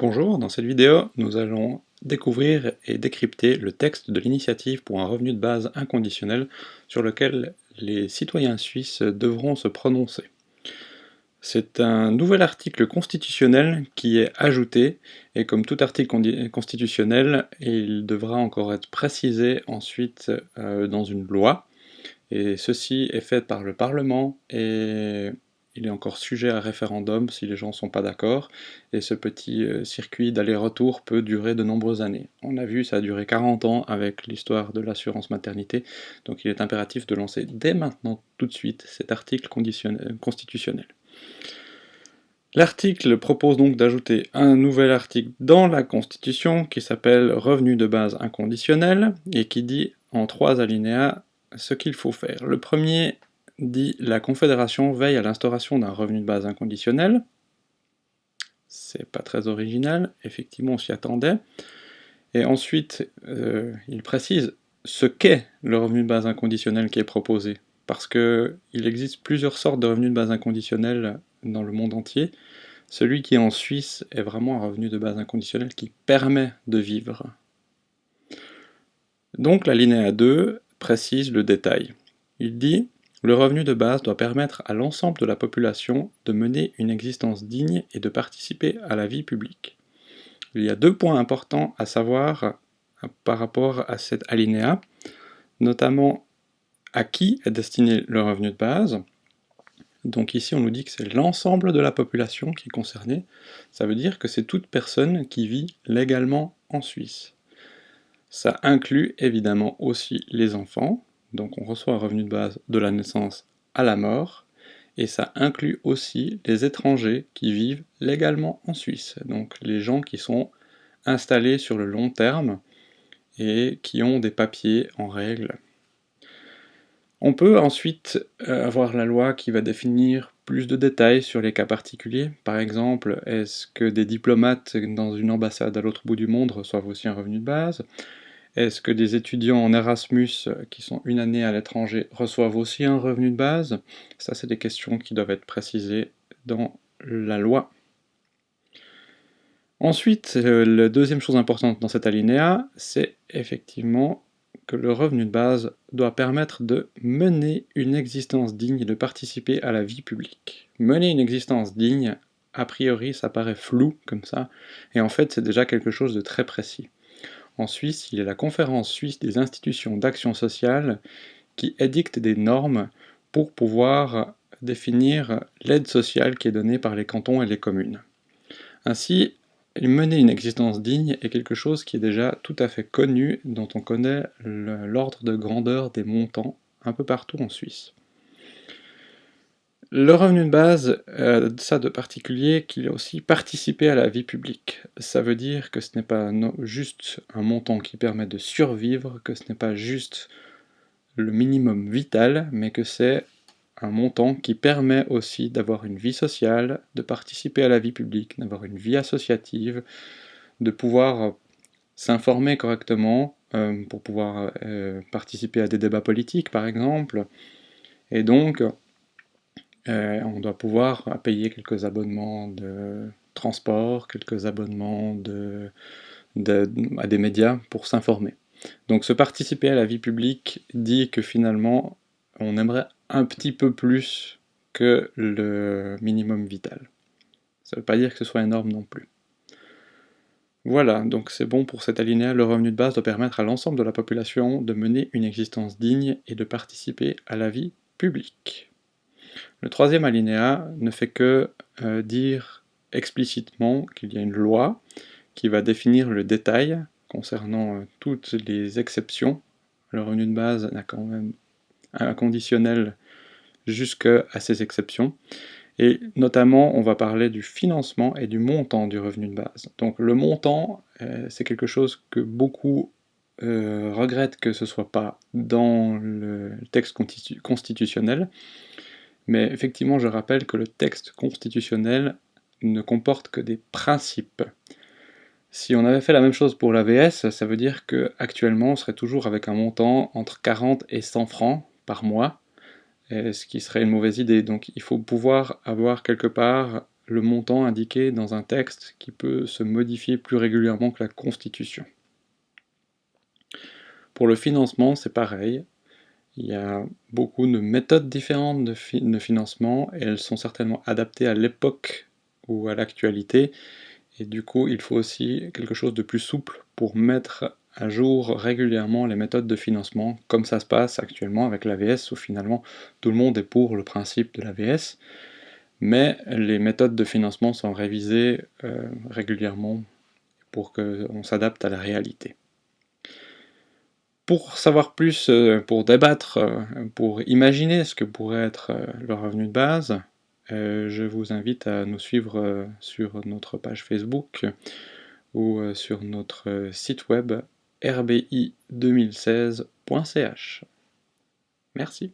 Bonjour, dans cette vidéo, nous allons découvrir et décrypter le texte de l'initiative pour un revenu de base inconditionnel sur lequel les citoyens suisses devront se prononcer. C'est un nouvel article constitutionnel qui est ajouté, et comme tout article constitutionnel, il devra encore être précisé ensuite euh, dans une loi, et ceci est fait par le Parlement et il est encore sujet à référendum si les gens ne sont pas d'accord, et ce petit euh, circuit d'aller-retour peut durer de nombreuses années. On a vu, ça a duré 40 ans avec l'histoire de l'assurance maternité, donc il est impératif de lancer dès maintenant, tout de suite, cet article constitutionnel. L'article propose donc d'ajouter un nouvel article dans la Constitution qui s'appelle « Revenu de base inconditionnel » et qui dit en trois alinéas ce qu'il faut faire. Le premier dit la Confédération veille à l'instauration d'un revenu de base inconditionnel. C'est pas très original, effectivement on s'y attendait. Et ensuite, euh, il précise ce qu'est le revenu de base inconditionnel qui est proposé. Parce qu'il existe plusieurs sortes de revenus de base inconditionnels dans le monde entier. Celui qui est en Suisse est vraiment un revenu de base inconditionnel qui permet de vivre. Donc la linéa 2 précise le détail. Il dit le revenu de base doit permettre à l'ensemble de la population de mener une existence digne et de participer à la vie publique. Il y a deux points importants à savoir euh, par rapport à cet alinéa, notamment à qui est destiné le revenu de base. Donc ici on nous dit que c'est l'ensemble de la population qui est concernée, ça veut dire que c'est toute personne qui vit légalement en Suisse. Ça inclut évidemment aussi les enfants, donc on reçoit un revenu de base de la naissance à la mort, et ça inclut aussi les étrangers qui vivent légalement en Suisse, donc les gens qui sont installés sur le long terme et qui ont des papiers en règle. On peut ensuite euh, avoir la loi qui va définir plus de détails sur les cas particuliers. Par exemple, est-ce que des diplomates dans une ambassade à l'autre bout du monde reçoivent aussi un revenu de base? Est-ce que des étudiants en Erasmus euh, qui sont une année à l'étranger reçoivent aussi un revenu de base? Ça, c'est des questions qui doivent être précisées dans la loi. Ensuite, euh, la deuxième chose importante dans cet alinéa, c'est effectivement que le revenu de base doit permettre de mener une existence digne et de participer à la vie publique. Mener une existence digne, a priori, ça paraît flou comme ça, et en fait, c'est déjà quelque chose de très précis. En Suisse, il y a la Conférence suisse des institutions d'action sociale qui édicte des normes pour pouvoir définir l'aide sociale qui est donnée par les cantons et les communes. Ainsi, mener une existence digne est quelque chose qui est déjà tout à fait connu, dont on connaît l'ordre de grandeur des montants un peu partout en Suisse. Le revenu de base, euh, ça de particulier qu'il a aussi participé à la vie publique. Ça veut dire que ce n'est pas juste un montant qui permet de survivre, que ce n'est pas juste le minimum vital, mais que c'est un montant qui permet aussi d'avoir une vie sociale, de participer à la vie publique, d'avoir une vie associative, de pouvoir s'informer correctement, euh, pour pouvoir euh, participer à des débats politiques par exemple, et donc euh, on doit pouvoir payer quelques abonnements de transport, quelques abonnements à des médias pour s'informer. Donc se participer à la vie publique dit que finalement on aimerait un petit peu plus que le minimum vital. Ça ne veut pas dire que ce soit énorme non plus. Voilà, donc c'est bon pour cet alinéa, le revenu de base doit permettre à l'ensemble de la population de mener une existence digne et de participer à la vie publique. Le troisième alinéa ne fait que euh, dire explicitement qu'il y a une loi qui va définir le détail concernant euh, toutes les exceptions. Le revenu de base n'a quand même un conditionnel jusqu'à ces exceptions. Et notamment, on va parler du financement et du montant du revenu de base. Donc le montant, euh, c'est quelque chose que beaucoup regrettent que ce ne soit pas dans le texte constitutionnel, mais effectivement, je rappelle que le texte constitutionnel ne comporte que des principes. Si on avait fait la même chose pour l'AVS, ça veut dire qu'actuellement on serait toujours avec un montant entre 40 et 100 francs par mois, ce qui serait une mauvaise idée. Donc il faut pouvoir avoir quelque part le montant indiqué dans un texte qui peut se modifier plus régulièrement que la Constitution. Pour le financement, c'est pareil. Il y a beaucoup de méthodes différentes de, financement et elles sont certainement adaptées à l'époque ou à l'actualité. Et du coup, il faut aussi quelque chose de plus souple pour mettre à jour régulièrement les méthodes de financement, comme ça se passe actuellement avec l'AVS, où finalement tout le monde est pour le principe de l'AVS, mais les méthodes de financement sont révisées euh, régulièrement pour qu'on s'adapte à la réalité. Pour savoir plus, euh, pour débattre, euh, pour imaginer ce que pourrait être le revenu de base, je vous invite à nous suivre sur notre page Facebook ou sur notre site web rbi2016.ch. Merci.